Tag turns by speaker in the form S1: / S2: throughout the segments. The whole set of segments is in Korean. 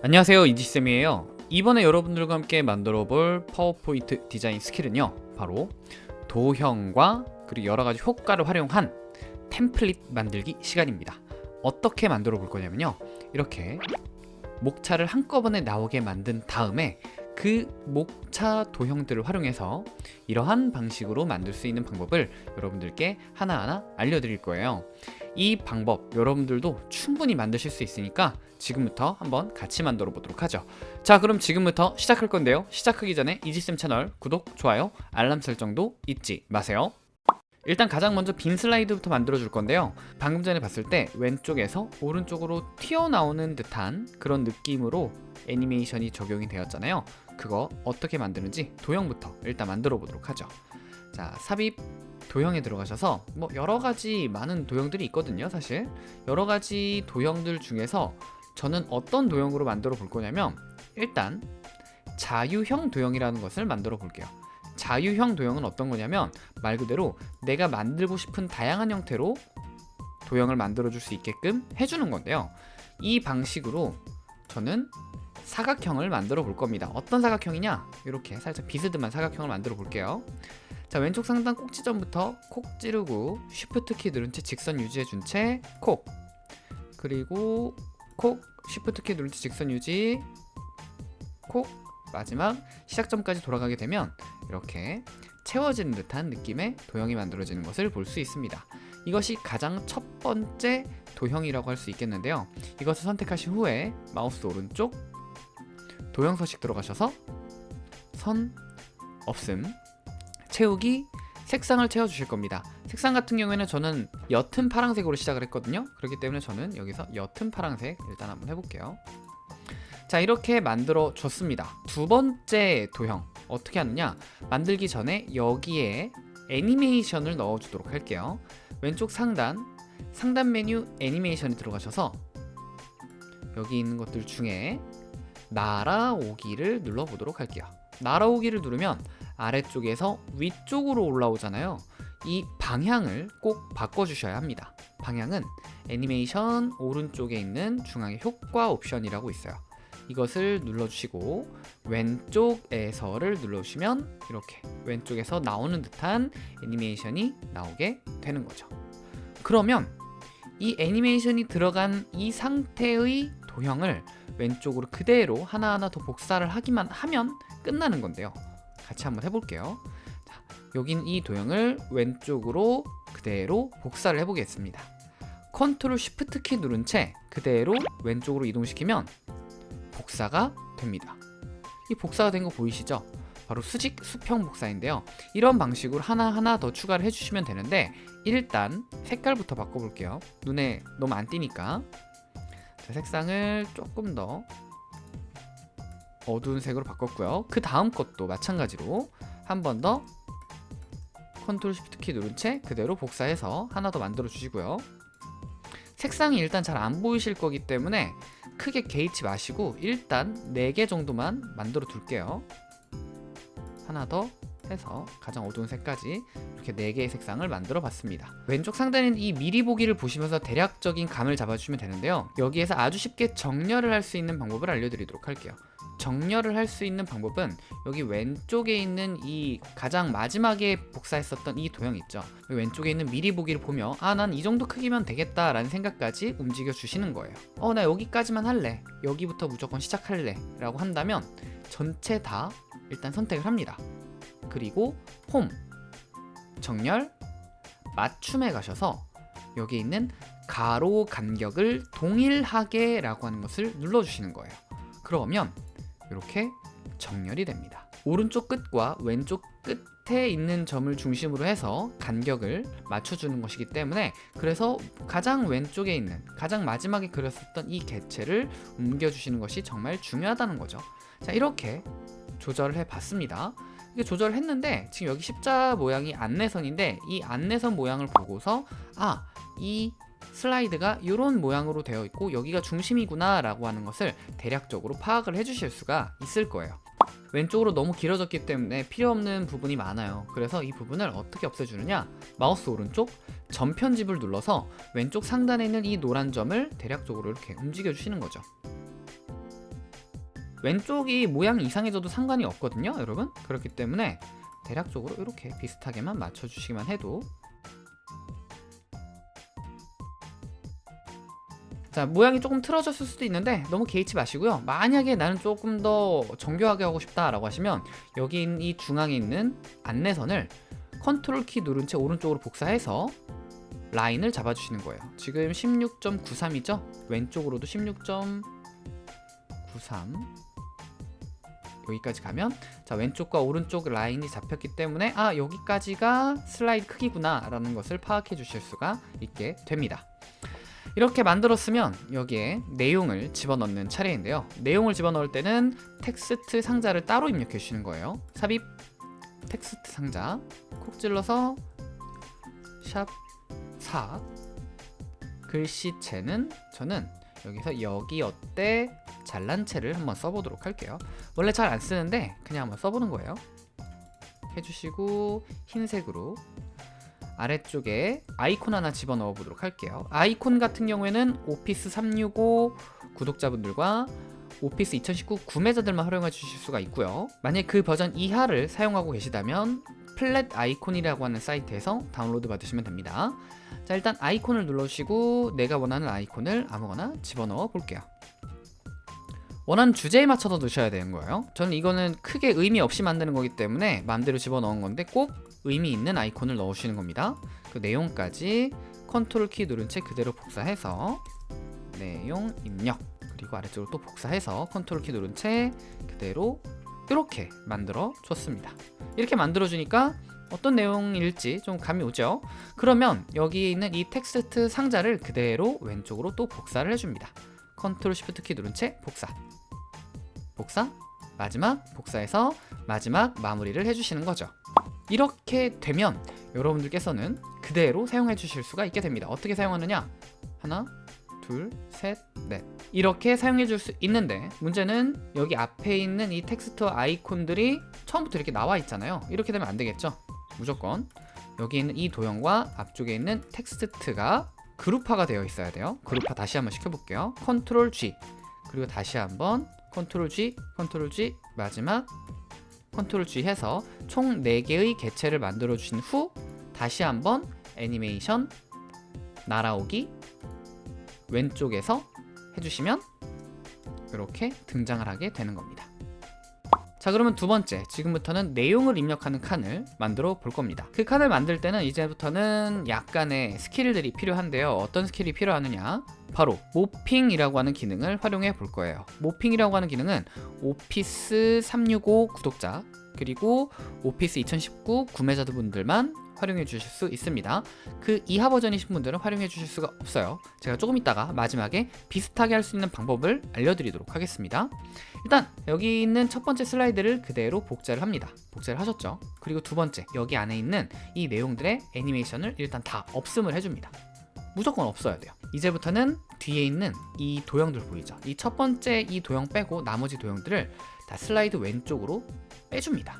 S1: 안녕하세요 이지쌤이에요. 이번에 여러분들과 함께 만들어 볼 파워포인트 디자인 스킬은요 바로 도형과 그리고 여러가지 효과를 활용한 템플릿 만들기 시간입니다. 어떻게 만들어 볼 거냐면요 이렇게 목차를 한꺼번에 나오게 만든 다음에 그 목차 도형들을 활용해서 이러한 방식으로 만들 수 있는 방법을 여러분들께 하나하나 알려드릴 거예요. 이 방법 여러분들도 충분히 만드실 수 있으니까 지금부터 한번 같이 만들어 보도록 하죠. 자 그럼 지금부터 시작할 건데요. 시작하기 전에 이지쌤 채널 구독, 좋아요, 알람 설정도 잊지 마세요 일단 가장 먼저 빈 슬라이드부터 만들어 줄 건데요. 방금 전에 봤을 때 왼쪽에서 오른쪽으로 튀어나오는 듯한 그런 느낌으로 애니메이션이 적용이 되었잖아요. 그거 어떻게 만드는지 도형부터 일단 만들어 보도록 하죠. 자 삽입 도형에 들어가셔서 뭐 여러가지 많은 도형들이 있거든요 사실. 여러가지 도형들 중에서 저는 어떤 도형으로 만들어 볼 거냐면 일단 자유형 도형이라는 것을 만들어 볼게요 자유형 도형은 어떤 거냐면 말 그대로 내가 만들고 싶은 다양한 형태로 도형을 만들어 줄 수 있게끔 해주는 건데요. 이 방식으로 저는 사각형을 만들어 볼 겁니다. 어떤 사각형이냐? 이렇게 살짝 비스듬한 사각형을 만들어 볼게요. 자 왼쪽 상단 꼭지점부터 콕 찌르고 shift 키 누른 채 직선 유지해 준 채 콕. 그리고 콕 shift 키 누른 채 직선 유지 콕. 마지막 시작점까지 돌아가게 되면 이렇게 채워지는 듯한 느낌의 도형이 만들어지는 것을 볼 수 있습니다. 이것이 가장 첫 번째 도형이라고 할 수 있겠는데요. 이것을 선택하신 후에 마우스 오른쪽 도형 서식 들어가셔서 선 없음 채우기 색상을 채워주실 겁니다. 색상 같은 경우에는 저는 옅은 파란색으로 시작을 했거든요. 그렇기 때문에 저는 여기서 옅은 파란색 일단 한번 해볼게요 자 이렇게 만들어 줬습니다. 두 번째 도형 어떻게 하느냐? 만들기 전에 여기에 애니메이션을 넣어 주도록 할게요. 왼쪽 상단 상단 메뉴 애니메이션에 들어가셔서 여기 있는 것들 중에 날아오기를 눌러 보도록 할게요. 날아오기를 누르면 아래쪽에서 위쪽으로 올라오잖아요. 이 방향을 꼭 바꿔주셔야 합니다. 방향은 애니메이션 오른쪽에 있는 중앙에 효과 옵션이라고 있어요 이것을 눌러주시고 왼쪽에서를 눌러주시면 이렇게 왼쪽에서 나오는 듯한 애니메이션이 나오게 되는 거죠. 그러면 이 애니메이션이 들어간 이 상태의 도형을 왼쪽으로 그대로 하나하나 더 복사를 하기만 하면 끝나는 건데요. 같이 한번 해볼게요. 자, 여긴 이 도형을 왼쪽으로 그대로 복사를 해보겠습니다. 컨트롤 쉬프트 키 누른 채 그대로 왼쪽으로 이동시키면 복사가 됩니다. 이 복사가 된 거 보이시죠? 바로 수직 수평 복사인데요. 이런 방식으로 하나하나 더 추가를 해주시면 되는데 일단 색깔부터 바꿔볼게요. 눈에 너무 안 띄니까. 자, 색상을 조금 더 어두운 색으로 바꿨고요. 그 다음 것도 마찬가지로 한 번 더 컨트롤 쉬프트 키 누른 채 그대로 복사해서 하나 더 만들어 주시고요. 색상이 일단 잘 안 보이실 거기 때문에 크게 개의치 마시고 일단 4개 정도만 만들어 둘게요. 하나 더 해서 가장 어두운 색까지 이렇게 4개의 색상을 만들어 봤습니다. 왼쪽 상단에 이 미리 보기를 보시면서 대략적인 감을 잡아주시면 되는데요. 여기에서 아주 쉽게 정렬을 할 수 있는 방법을 알려드리도록 할게요 정렬을 할 수 있는 방법은 여기 왼쪽에 있는 이 가장 마지막에 복사했었던 이 도형 있죠? 왼쪽에 있는 미리 보기를 보며 아 난 이 정도 크기면 되겠다 라는 생각까지 움직여 주시는 거예요. 어 나 여기까지만 할래. 여기부터 무조건 시작할래. 라고 한다면 전체 다 일단 선택을 합니다. 그리고 홈. 정렬. 맞춤에 가셔서 여기 있는 가로 간격을 동일하게 라고 하는 것을 눌러주시는 거예요. 그러면 이렇게 정렬이 됩니다. 오른쪽 끝과 왼쪽 끝에 있는 점을 중심으로 해서 간격을 맞춰주는 것이기 때문에 그래서 가장 왼쪽에 있는 가장 마지막에 그렸었던 이 개체를 옮겨주시는 것이 정말 중요하다는 거죠. 자 이렇게 조절을 해봤습니다. 이게 조절을 했는데 지금 여기 십자 모양이 안내선인데 이 안내선 모양을 보고서 아이 슬라이드가 이런 모양으로 되어 있고 여기가 중심이구나 라고 하는 것을 대략적으로 파악을 해주실 수가 있을 거예요. 왼쪽으로 너무 길어졌기 때문에 필요 없는 부분이 많아요. 그래서 이 부분을 어떻게 없애주느냐? 마우스 오른쪽 전편집을 눌러서 왼쪽 상단에 있는 이 노란 점을 대략적으로 이렇게 움직여 주시는 거죠. 왼쪽이 모양이 이상해져도 상관이 없거든요 여러분. 그렇기 때문에 대략적으로 이렇게 비슷하게만 맞춰주시기만 해도 자 모양이 조금 틀어졌을 수도 있는데 너무 개의치 마시고요. 만약에 나는 조금 더 정교하게 하고 싶다 라고 하시면 여기 이 중앙에 있는 안내선을 컨트롤 키 누른 채 오른쪽으로 복사해서 라인을 잡아주시는 거예요. 지금 16.93이죠? 왼쪽으로도 16.93 여기까지 가면 자 왼쪽과 오른쪽 라인이 잡혔기 때문에 아 여기까지가 슬라이드 크기구나 라는 것을 파악해 주실 수가 있게 됩니다 이렇게 만들었으면 여기에 내용을 집어넣는 차례인데요. 내용을 집어넣을 때는 텍스트 상자를 따로 입력해 주시는 거예요. 삽입 텍스트 상자. 콕 찔러서 샵 4 글씨체는 저는 여기서 여기 어때 잘난 체를 한번 써보도록 할게요. 원래 잘 안 쓰는데 그냥 한번 써보는 거예요. 해주시고 흰색으로 아래쪽에 아이콘 하나 집어넣어 보도록 할게요. 아이콘 같은 경우에는 오피스 365 구독자분들과 오피스 2019 구매자들만 활용해 주실 수가 있고요. 만약 그 버전 이하를 사용하고 계시다면 Flaticon이라고 하는 사이트에서 다운로드 받으시면 됩니다. 자 일단 아이콘을 눌러주시고 내가 원하는 아이콘을 아무거나 집어넣어 볼게요. 원하는 주제에 맞춰서 넣으셔야 되는 거예요. 저는 이거는 크게 의미 없이 만드는 거기 때문에 마음대로 집어넣은 건데 꼭 의미 있는 아이콘을 넣으시는 겁니다. 그 내용까지 컨트롤 키 누른 채 그대로 복사해서 내용 입력 그리고 아래쪽으로 또 복사해서 컨트롤 키 누른 채 그대로 이렇게 만들어 줬습니다. 이렇게 만들어 주니까 어떤 내용일지 좀 감이 오죠? 그러면 여기 있는 이 텍스트 상자를 그대로 왼쪽으로 또 복사를 해줍니다. 컨트롤 시프트 키 누른 채 복사. 복사? 마지막 복사해서 마지막 마무리를 해주시는 거죠 이렇게 되면 여러분들께서는 그대로 사용해 주실 수가 있게 됩니다. 어떻게 사용하느냐? 하나 둘 셋 넷. 이렇게 사용해 줄 수 있는데 문제는 여기 앞에 있는 이 텍스트 아이콘들이 처음부터 이렇게 나와 있잖아요. 이렇게 되면 안 되겠죠? 무조건 여기 있는 이 도형과 앞쪽에 있는 텍스트가 그룹화가 되어 있어야 돼요. 그룹화 다시 한번 시켜볼게요. 컨트롤 G. 그리고 다시 한번 컨트롤 G 컨트롤 G 마지막 컨트롤 G 해서 총 4개의 개체를 만들어 주신 후 다시 한번 애니메이션 날아오기 왼쪽에서 해주시면 이렇게 등장을 하게 되는 겁니다 자 그러면 두 번째. 지금부터는 내용을 입력하는 칸을 만들어 볼 겁니다. 그 칸을 만들 때는 이제부터는 약간의 스킬들이 필요한데요. 어떤 스킬이 필요하느냐? 바로 모핑이라고 하는 기능을 활용해 볼 거예요. 모핑이라고 하는 기능은 오피스 365 구독자 그리고 오피스 2019 구매자분들만 활용해 주실 수 있습니다. 그 이하 버전이신 분들은 활용해 주실 수가 없어요. 제가 조금 이따가 마지막에 비슷하게 할 수 있는 방법을 알려드리도록 하겠습니다. 일단 여기 있는 첫 번째 슬라이드를 그대로 복제를 합니다. 복제를 하셨죠? 그리고 두 번째 여기 안에 있는 이 내용들의 애니메이션을 일단 다 없음을 해줍니다. 무조건 없어야 돼요. 이제부터는 뒤에 있는 이 도형들 보이죠? 이 첫 번째 이 도형 빼고 나머지 도형들을 다 슬라이드 왼쪽으로 빼줍니다.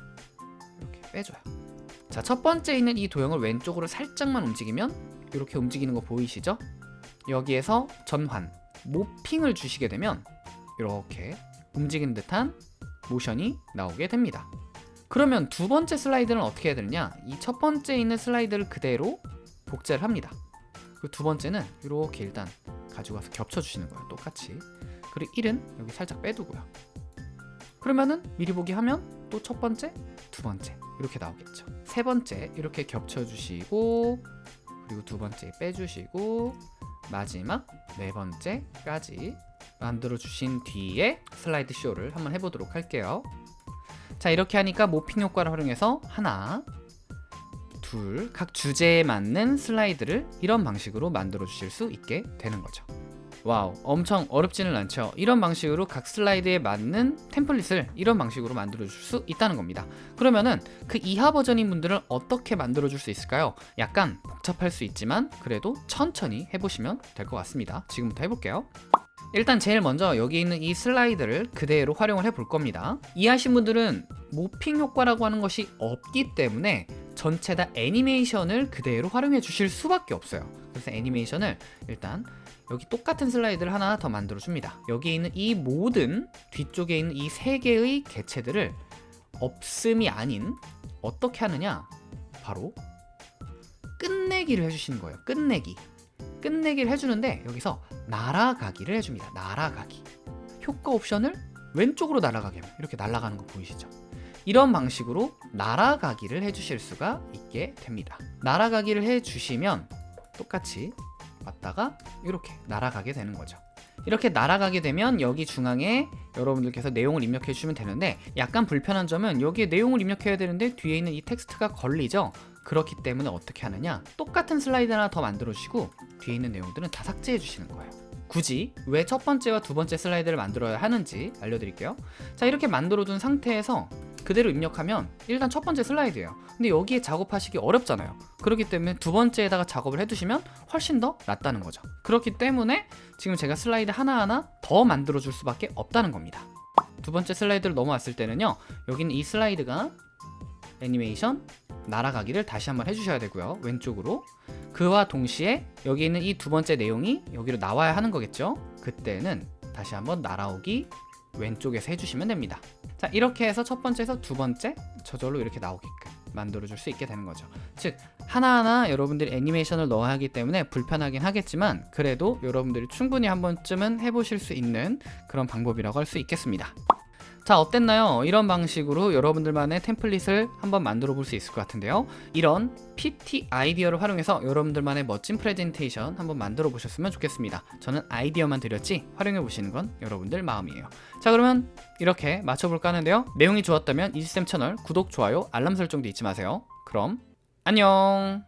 S1: 이렇게 빼줘요 자, 첫 번째 있는 이 도형을 왼쪽으로 살짝만 움직이면 이렇게 움직이는 거 보이시죠? 여기에서 전환, 모핑을 주시게 되면 이렇게 움직이는 듯한 모션이 나오게 됩니다. 그러면 두 번째 슬라이드는 어떻게 해야 되느냐? 이 첫 번째 있는 슬라이드를 그대로 복제를 합니다. 그두 번째는 이렇게 일단 와서 겹쳐주시는 거예요. 똑같이. 그리고 1은 여기 살짝 빼두고요. 그러면은 미리 보기 하면 또 첫 번째, 두 번째 이렇게 나오겠죠. 세 번째 이렇게 겹쳐주시고 그리고 두 번째 빼주시고 마지막 네 번째까지 만들어 주신 뒤에 슬라이드 쇼를 한번 해보도록 할게요. 자 이렇게 하니까 모핑 효과를 활용해서 하나 둘 각 주제에 맞는 슬라이드를 이런 방식으로 만들어 주실 수 있게 되는 거죠 와우 엄청 어렵지는 않죠. 이런 방식으로 각 슬라이드에 맞는 템플릿을 이런 방식으로 만들어 줄 수 있다는 겁니다. 그러면은 그 이하 버전인 분들은 어떻게 만들어 줄 수 있을까요? 약간 복잡할 수 있지만 그래도 천천히 해보시면 될 것 같습니다. 지금부터 해볼게요. 일단 제일 먼저 여기 있는 이 슬라이드를 그대로 활용을 해 볼 겁니다. 이하이신 분들은 모핑 효과라고 하는 것이 없기 때문에 전체 다 애니메이션을 그대로 활용해 주실 수밖에 없어요. 그래서 애니메이션을 일단 여기 똑같은 슬라이드를 하나 더 만들어 줍니다. 여기에 있는 이 모든 뒤쪽에 있는 이 세 개의 개체들을 없음이 아닌 어떻게 하느냐? 바로 끝내기를 해주시는 거예요. 끝내기. 끝내기를 해주는데 여기서 날아가기를 해줍니다. 날아가기. 효과 옵션을 왼쪽으로 날아가게 하면 이렇게 날아가는 거 보이시죠? 이런 방식으로 날아가기를 해주실 수가 있게 됩니다. 날아가기를 해주시면 똑같이 왔다가 이렇게 날아가게 되는 거죠. 이렇게 날아가게 되면 여기 중앙에 여러분들께서 내용을 입력해 주시면 되는데 약간 불편한 점은 여기에 내용을 입력해야 되는데 뒤에 있는 이 텍스트가 걸리죠? 그렇기 때문에 어떻게 하느냐? 똑같은 슬라이드 하나 더 만들어 주시고 뒤에 있는 내용들은 다 삭제해 주시는 거예요. 굳이 왜 첫 번째와 두 번째 슬라이드를 만들어야 하는지 알려드릴게요. 자 이렇게 만들어 둔 상태에서 그대로 입력하면 일단 첫 번째 슬라이드예요. 근데 여기에 작업하시기 어렵잖아요. 그렇기 때문에 두 번째에다가 작업을 해두시면 훨씬 더 낫다는 거죠. 그렇기 때문에 지금 제가 슬라이드 하나하나 더 만들어 줄 수밖에 없다는 겁니다. 두 번째 슬라이드로 넘어왔을 때는요 여기는 이 슬라이드가 애니메이션 날아가기를 다시 한번 해주셔야 되고요 왼쪽으로. 그와 동시에 여기 있는 이 두 번째 내용이 여기로 나와야 하는 거겠죠? 그때는 다시 한번 날아오기 왼쪽에서 해주시면 됩니다. 자 이렇게 해서 첫 번째에서 두 번째 저절로 이렇게 나오게끔 만들어 줄 수 있게 되는 거죠. 즉 하나하나 여러분들이 애니메이션을 넣어야 하기 때문에 불편하긴 하겠지만 그래도 여러분들이 충분히 한 번쯤은 해보실 수 있는 그런 방법이라고 할 수 있겠습니다 자 어땠나요? 이런 방식으로 여러분들만의 템플릿을 한번 만들어 볼 수 있을 것 같은데요. 이런 PT 아이디어를 활용해서 여러분들만의 멋진 프레젠테이션 한번 만들어 보셨으면 좋겠습니다. 저는 아이디어만 드렸지 활용해 보시는 건 여러분들 마음이에요. 자 그러면 이렇게 맞춰볼까 하는데요. 내용이 좋았다면 이지쌤 채널 구독, 좋아요, 알람 설정도 잊지 마세요. 그럼 안녕